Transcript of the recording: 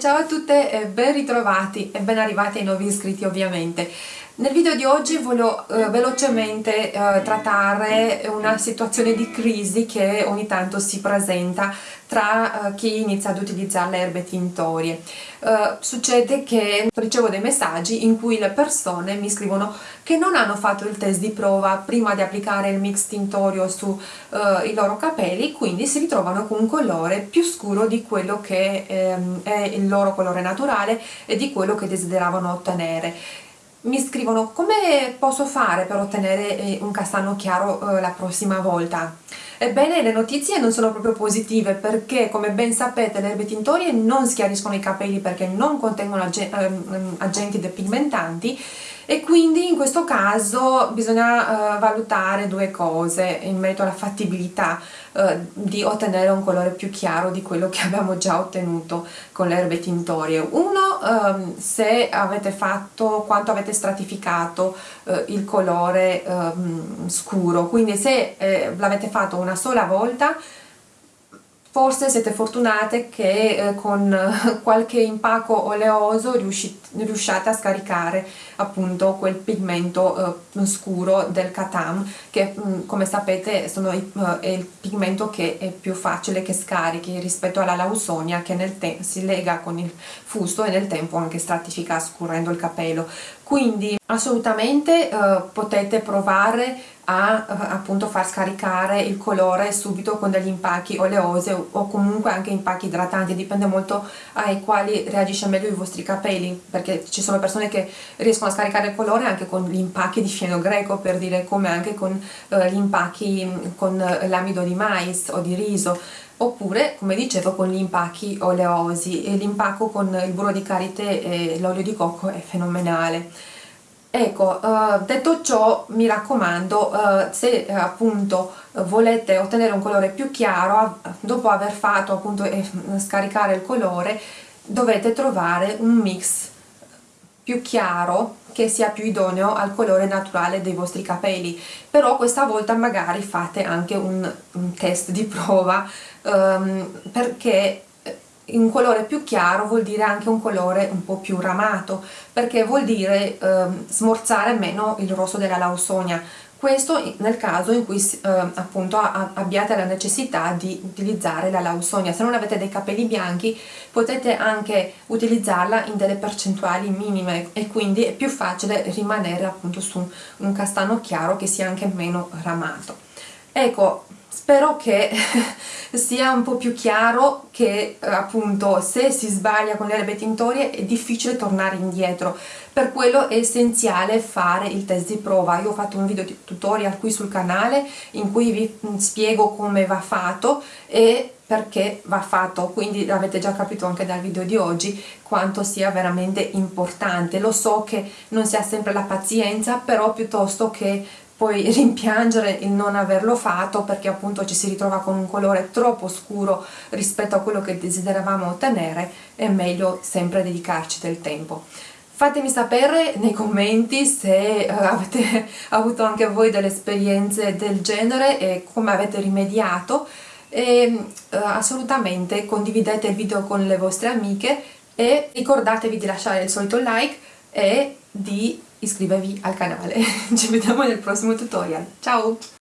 ciao a tutte e ben ritrovati e ben arrivati ai nuovi iscritti ovviamente. Nel video di oggi voglio eh, velocemente eh, trattare una situazione di crisi che ogni tanto si presenta tra uh, chi inizia ad utilizzare le erbe tintorie. Uh, succede che ricevo dei messaggi in cui le persone mi scrivono che non hanno fatto il test di prova prima di applicare il mix tintorio sui uh, loro capelli, quindi si ritrovano con un colore più scuro di quello che ehm, è il loro colore naturale e di quello che desideravano ottenere mi scrivono come posso fare per ottenere eh, un castano chiaro eh, la prossima volta Ebbene le notizie non sono proprio positive perché come ben sapete le erbe tintorie non schiariscono i capelli perché non contengono ehm, agenti depigmentanti e quindi in questo caso bisogna uh, valutare due cose in merito alla fattibilità uh, di ottenere un colore più chiaro di quello che abbiamo già ottenuto con le erbe tintorie. Uno, um, se avete fatto, quanto avete stratificato uh, il colore um, scuro, quindi se eh, l'avete fatto una sola volta. Forse siete fortunate che eh, con qualche impacco oleoso riusciate a scaricare appunto quel pigmento eh, scuro del Katam che mh, mm, come sapete sono, eh, è il pigmento che è più facile che scarichi rispetto alla lausonia che nel si lega con il fusto e nel tempo anche stratifica scurendo il capello quindi assolutamente eh, potete provare a eh, appunto far scaricare il colore subito con degli impacchi oleosi o comunque anche impacchi idratanti dipende molto ai quali reagisce meglio i vostri capelli perché ci sono persone che riescono a scaricare il colore anche con gli impacchi di fieno greco per dire come anche con eh, gli impacchi mm, con l'amido di mais o di riso oppure come dicevo con gli impacchi oleosi. E l'impacco con il burro di karité e l'olio di cocco è fenomenale. Ecco, uh, detto ciò mi raccomando, uh, se uh, appunto volete ottenere un colore più chiaro, dopo aver fatto appunto eh, scaricare il colore, dovete trovare un mix più chiaro che sia più idoneo al colore naturale dei vostri capelli. Però questa volta magari fate anche un, un test di prova um, perché un colore più chiaro vuol dire anche un colore un po' più ramato perché vuol dire eh, smorzare meno il rosso della lausonia questo nel caso in cui eh, appunto abbiate la necessità di utilizzare la lausonia. Se non avete dei capelli bianchi potete anche utilizzarla in delle percentuali minime e quindi è più facile rimanere appunto su un castano chiaro che sia anche meno ramato. Ecco spero che sia un po' più chiaro che eh, appunto se si sbaglia con le erbe tintorie è difficile tornare indietro. Per quello è essenziale fare il test di prova. Io ho fatto un video tutorial qui sul canale in cui vi mm, spiego come va fatto e perché va fatto. Quindi avete già capito anche dal video di oggi quanto sia veramente importante. Lo so che non si ha sempre la pazienza però piuttosto che poi rimpiangere il non averlo fatto perché appunto ci si ritrova con un colore troppo scuro rispetto a quello che desideravamo ottenere è meglio sempre dedicarci del tempo. Fatemi sapere nei commenti se uh, avete avuto anche voi delle esperienze del genere e come avete rimediato. E uh, assolutamente condividete il video con le vostre amiche e ricordatevi di lasciare il solito like e di iscrivervi al canale. Ci vediamo nel prossimo tutorial. Ciao!